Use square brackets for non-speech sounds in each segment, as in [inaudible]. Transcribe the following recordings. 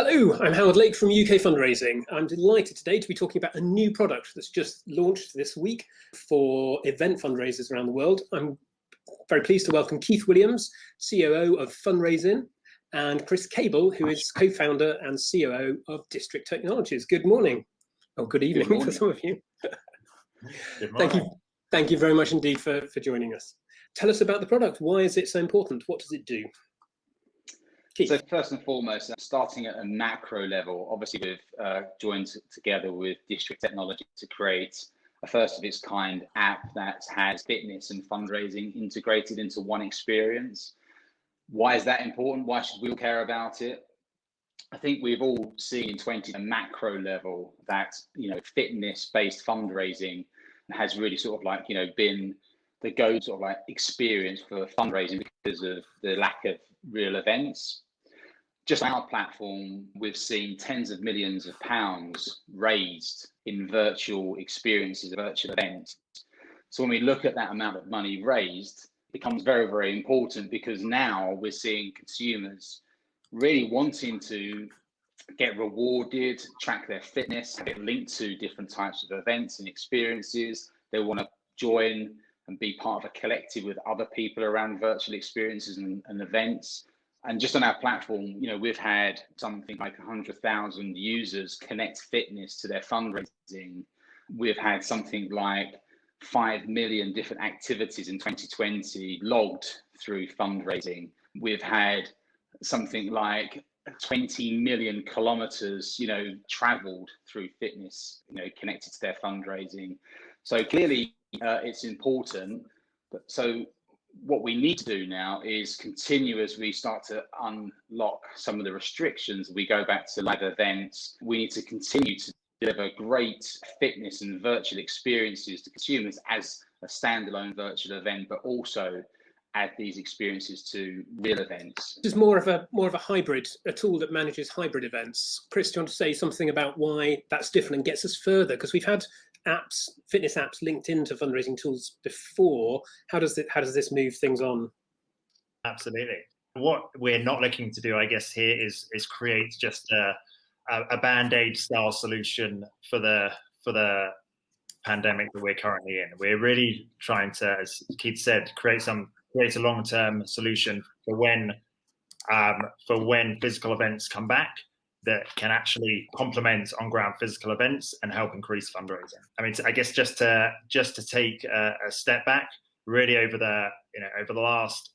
Hello, I'm Howard Lake from UK Fundraising. I'm delighted today to be talking about a new product that's just launched this week for event fundraisers around the world. I'm very pleased to welcome Keith Williams, COO of Funraisin, and Chris Cable, who is co-founder and COO of District Technologies. Good morning. Oh, good evening good for some of you. Thank you. Thank you very much indeed for, for joining us. Tell us about the product. Why is it so important? What does it do? So first and foremost, starting at a macro level, obviously we've uh, joined together with District Technology to create a first of its kind app that has fitness and fundraising integrated into one experience. Why is that important? Why should we all care about it? I think we've all seen in 20 a macro level that you know fitness-based fundraising has really sort of like you know been the go sort of like experience for fundraising because of the lack of real events just our platform, we've seen tens of millions of pounds raised in virtual experiences, virtual events. So when we look at that amount of money raised, it becomes very, very important because now we're seeing consumers really wanting to get rewarded, track their fitness, get linked to different types of events and experiences. They want to join and be part of a collective with other people around virtual experiences and, and events and just on our platform, you know, we've had something like 100,000 users connect fitness to their fundraising. We've had something like 5 million different activities in 2020 logged through fundraising. We've had something like 20 million kilometers, you know, traveled through fitness, you know, connected to their fundraising. So clearly uh, it's important. But so what we need to do now is continue as we start to unlock some of the restrictions. We go back to live events. We need to continue to deliver great fitness and virtual experiences to consumers as a standalone virtual event, but also add these experiences to real events. This is more of a more of a hybrid, a tool that manages hybrid events. Chris, do you want to say something about why that's different and gets us further? Because we've had apps, fitness apps linked into fundraising tools before. How does it, how does this move things on? Absolutely. What we're not looking to do, I guess, here is is create just a, a, band-aid style solution for the for the pandemic that we're currently in. We're really trying to, as Keith said, create some create a long-term solution for when um, for when physical events come back that can actually complement on-ground physical events and help increase fundraising. I mean, I guess just to just to take a, a step back, really over the you know over the last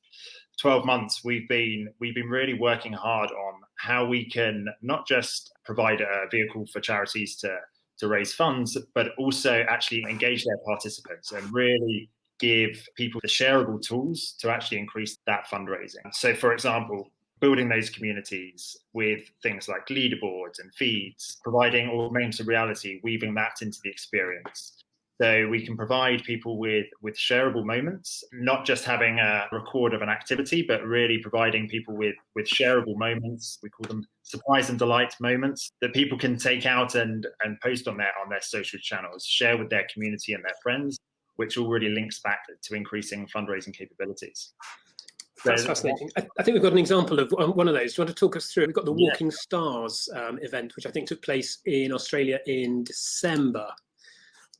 12 months we've been we've been really working hard on how we can not just provide a vehicle for charities to to raise funds but also actually engage their participants and really give people the shareable tools to actually increase that fundraising so for example building those communities with things like leaderboards and feeds, providing augmented reality, weaving that into the experience. So we can provide people with, with shareable moments, not just having a record of an activity, but really providing people with, with shareable moments. We call them surprise and delight moments that people can take out and, and post on their on their social channels, share with their community and their friends, which all really links back to increasing fundraising capabilities. That's fascinating. I, I, think we've got an example of one of those. Do you want to talk us through? We've got the Walking yeah. Stars um, event, which I think took place in Australia in December.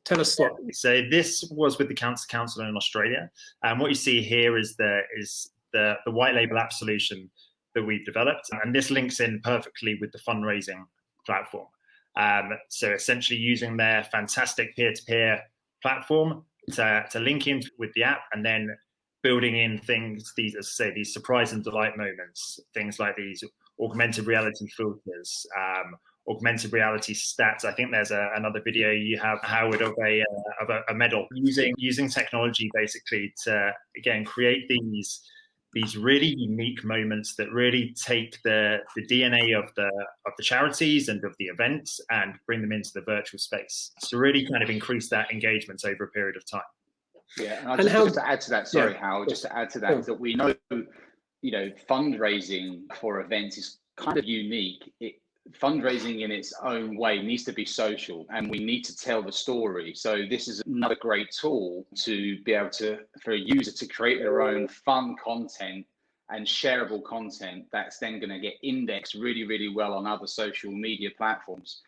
Tell us what. So this was with the Cancer Council in Australia, and what you see here is the is the the white label app solution that we've developed, and this links in perfectly with the fundraising platform. Um, so essentially, using their fantastic peer-to-peer platform to, to link in with the app, and then building in things, these, as I say, these surprise and delight moments, things like these augmented reality filters, um, augmented reality stats. I think there's a, another video you have, Howard, of a uh, of a, a, medal using using technology basically to again create these these really unique moments that really take the the DNA of the of the charities and of the events and bring them into the virtual space to really kind of increase that engagement over a period of time. Yeah, and, and just, how, just, to add to that, sorry, yeah. Hal, just to add to that, that we know, you know, fundraising for events is kind of unique. It, fundraising in its own way needs to be social and we need to tell the story so this is another great tool to be able to for a user to create their own fun content and shareable content that's then going to get indexed really, really well on other social media platforms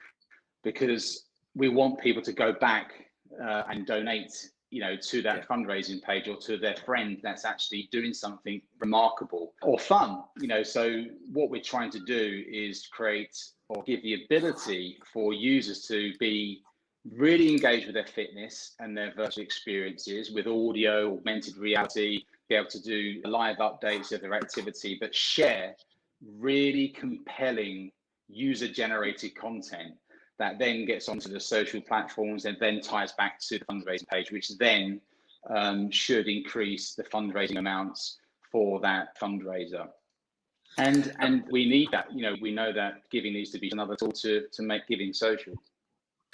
because we want people to go back uh, and donate you know to that yeah. fundraising page or to their friend that's actually doing something remarkable or fun you know so what we're trying to do is create or give the ability for users to be really engaged with their fitness and their virtual experiences with audio augmented reality be able to do live updates of their activity but share really compelling user generated content that then gets onto the social platforms and then ties back to the fundraising page, which then um, should increase the fundraising amounts for that fundraiser. And and we need that. You know, we know that giving needs to be another tool to to make giving social.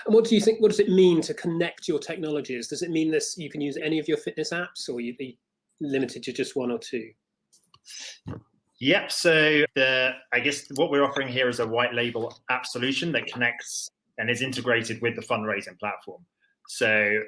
And what do you think? What does it mean to connect your technologies? Does it mean this you can use any of your fitness apps, or you be limited to just one or two? Yep. So the I guess what we're offering here is a white label app solution that connects and is integrated with the fundraising platform. So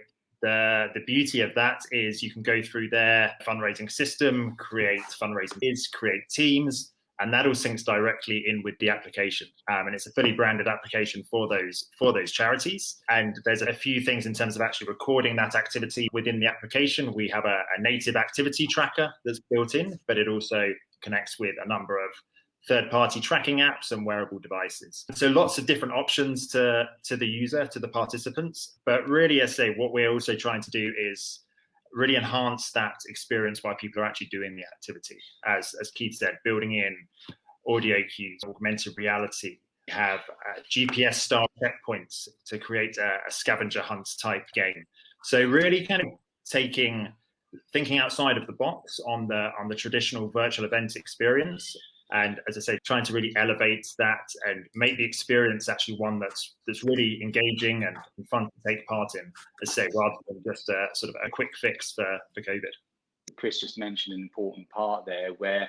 the the beauty of that is you can go through their fundraising system, create fundraising bids, create teams, and that all syncs directly in with the application. Um, and it's a fully branded application for those for those charities. And there's a few things in terms of actually recording that activity within the application. We have a, a native activity tracker that's built in, but it also connects with a number of third-party tracking apps and wearable devices. So lots of different options to, to the user, to the participants. But really, I say, what we're also trying to do is really enhance that experience while people are actually doing the activity. As, as Keith said, building in audio cues, augmented reality, have uh, GPS style checkpoints to create a, a scavenger hunt type game. So really kind of taking thinking outside of the box on the on the traditional virtual event experience. And as i say trying to really elevate that and make the experience actually one that's that's really engaging and, fun to take part in as I say rather than just a sort of a quick fix for for covid. Chris just mentioned an important part there where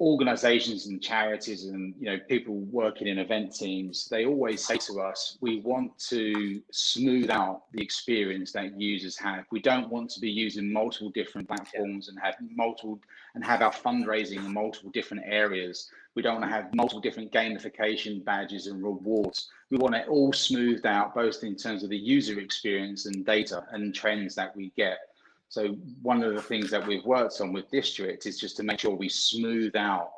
organizations and charities and you know people working in event teams they always say to us we want to smooth out the experience that users have. We don't want to be using multiple different platforms and have multiple and have our fundraising in multiple different areas. We don't want to have multiple different gamification badges and rewards. We want it all smoothed out both in terms of the user experience and data and trends that we get so one of the things that we've worked on with District is just to make sure we smooth out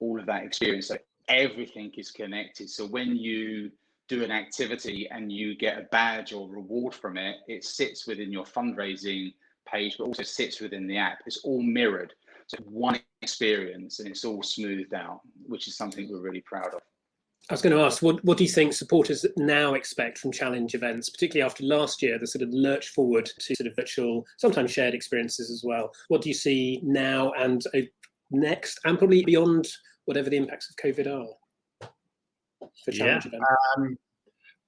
all of that experience so everything is connected. So when you do an activity and you get a badge or reward from it, it sits within your fundraising page, but also sits within the app. It's all mirrored. So one experience and it's all smoothed out, which is something we're really proud of. I was going to ask, what, what do you think supporters now expect from challenge events, particularly after last year, the sort of lurch forward to sort of virtual, sometimes shared experiences as well? What do you see now and uh, next, and probably beyond whatever the impacts of COVID are for challenge yeah, events? Um,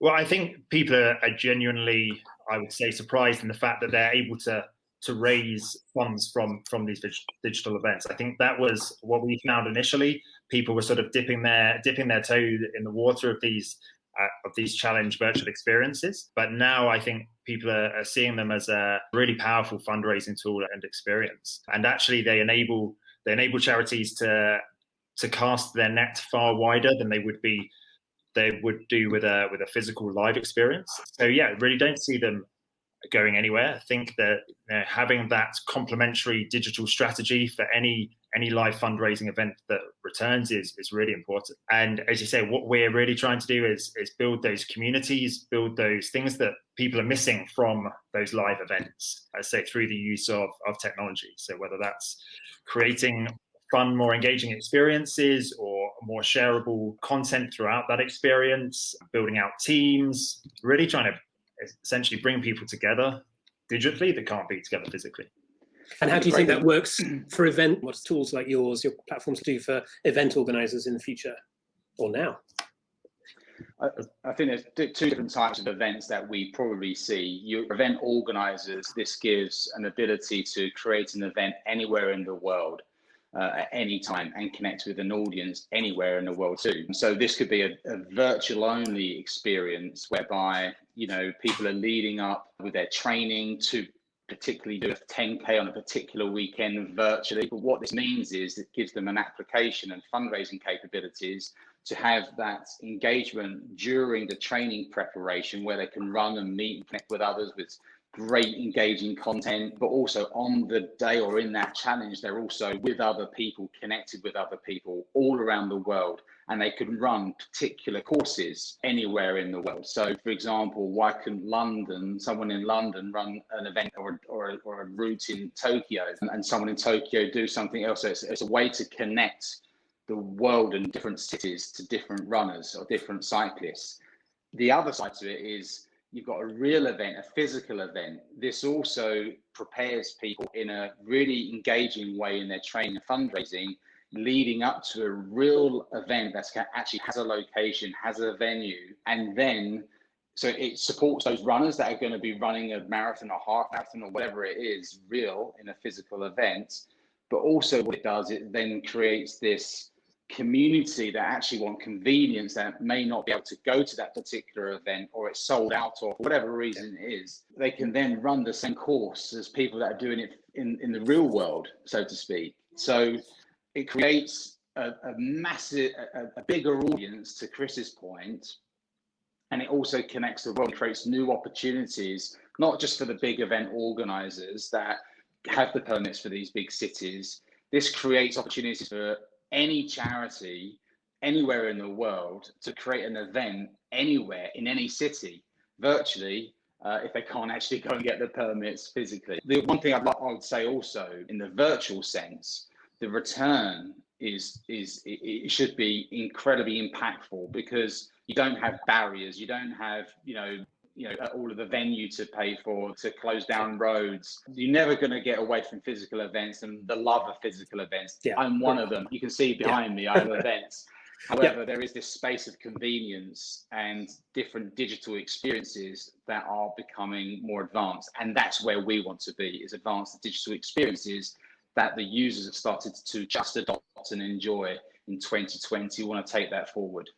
well, I think people are, are genuinely, I would say, surprised in the fact that they're able to to raise funds from from these digital events. I think that was what we found initially. People were sort of dipping their dipping their toe in the water of these uh, of these challenge virtual experiences. But now I think people are, are, seeing them as a really powerful fundraising tool and experience. And actually, they enable they enable charities to to cast their net far wider than they would be they would do with a with a physical live experience. So yeah, really don't see them going anywhere. I think that you know, having that complementary digital strategy for any any live fundraising event that returns is is really important. And as you say, what we're really trying to do is is build those communities, build those things that people are missing from those live events. Uh, I say through the use of of technology. So whether that's creating fun, more engaging experiences or more shareable content throughout that experience, building out teams, really trying to essentially bring people together digitally that can't be together physically. And how do you think that works [clears throat] for event? What tools like yours, your platforms do for event organizers in the future or now? I, I, think there's two different types of events that we probably see. Your event organizers, this gives an ability to create an event anywhere in the world uh, at any time and connect with an audience anywhere in the world too. So this could be a, a, virtual only experience whereby, you know, people are leading up with their training to particularly do a 10k on a particular weekend virtually. But what this means is it gives them an application and fundraising capabilities to have that engagement during the training preparation where they can run and meet and connect with others with great engaging content, but also on the day or in that challenge, they're also with other people, connected with other people all around the world, and they can run particular courses anywhere in the world. So, for example, why can London, someone in London, run an event or, or, or a route in Tokyo, and, someone in Tokyo do something else? So it's, it's a way to connect the world and different cities to different runners or different cyclists. The other side to it is you've got a real event, a physical event. This also prepares people in a really engaging way in their training and fundraising, leading up to a real event that actually has a location, has a venue, and then so it supports those runners that are going to be running a marathon or half marathon or whatever it is real in a physical event. But also, what it does, it then creates this community that actually want convenience that may not be able to go to that particular event or it's sold out or whatever reason it is, they can then run the same course as people that are doing it in, in the real world, so to speak. So it creates a, a massive, a, a bigger audience to Chris's point, and it also connects the world, creates new opportunities, not just for the big event organizers that have the permits for these big cities. This creates opportunities for any charity anywhere in the world to create an event anywhere in any city virtually uh, if they can't actually go and get the permits physically. The one thing I'd, I would say also in the virtual sense, the return is is it, it should be incredibly impactful because you don't have barriers, you don't have you know you know uh, all of the venue to pay for to close down roads. You're never going to get away from physical events and the love of physical events. Yeah. i'm one of them. You can see behind yeah. me i have events. [laughs] However there is this space of convenience and different digital experiences that are becoming more advanced and that's where we want to be is advanced digital experiences that the users have started to just adopt and enjoy in 2020 we want to take that forward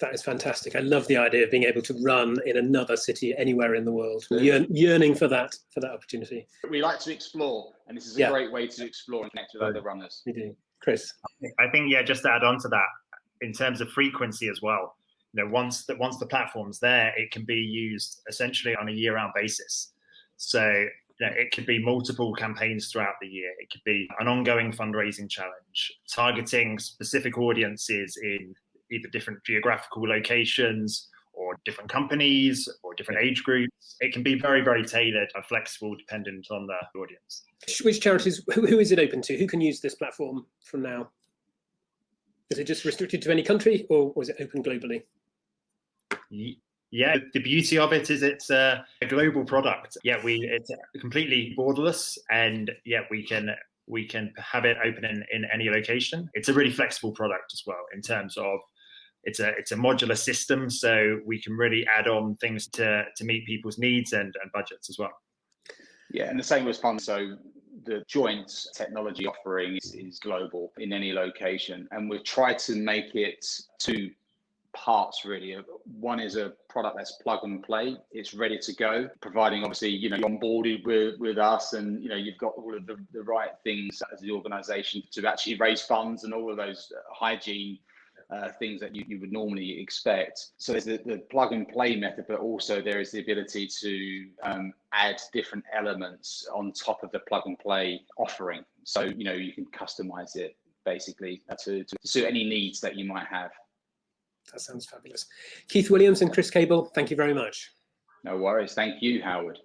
that is fantastic. I love the idea of being able to run in another city anywhere in the world, Yearn, yearning for that for that opportunity. We like to explore, and this is a yeah. great way to explore and connect with other runners. We do, Chris. I think yeah, just to add on to that, in terms of frequency as well. You know, once that once the platform's there, it can be used essentially on a year-round basis. So you know, it could be multiple campaigns throughout the year. It could be an ongoing fundraising challenge, targeting specific audiences in either different geographical locations or different companies or different age groups. It can be very, very tailored and flexible dependent on the audience. Which charities, who, who is it open to? Who can use this platform from now? Is it just restricted to any country or was it open globally? Yeah, the beauty of it is it's a, a global product. Yeah, we it's completely borderless and yeah, we can we can have it open in, in any location. It's a really flexible product as well in terms of it's a it's a modular system, so we can really add on things to to meet people's needs and, and budgets as well. Yeah, and the same was fun. So the joint technology offering is, is global in any location, and we've tried to make it two parts really. One is a product that's plug and play; it's ready to go, providing obviously you know you're onboarded with with us, and you know you've got all of the, the right things as the organisation to actually raise funds and all of those hygiene uh, things that you, you would normally expect. So there's the, the plug and play method, but also there is the ability to um, add different elements on top of the plug and play offering. So, you know, you can customize it basically to, to suit any needs that you might have. That sounds fabulous. Keith Williams and Chris Cable, thank you very much. No worries. Thank you, Howard.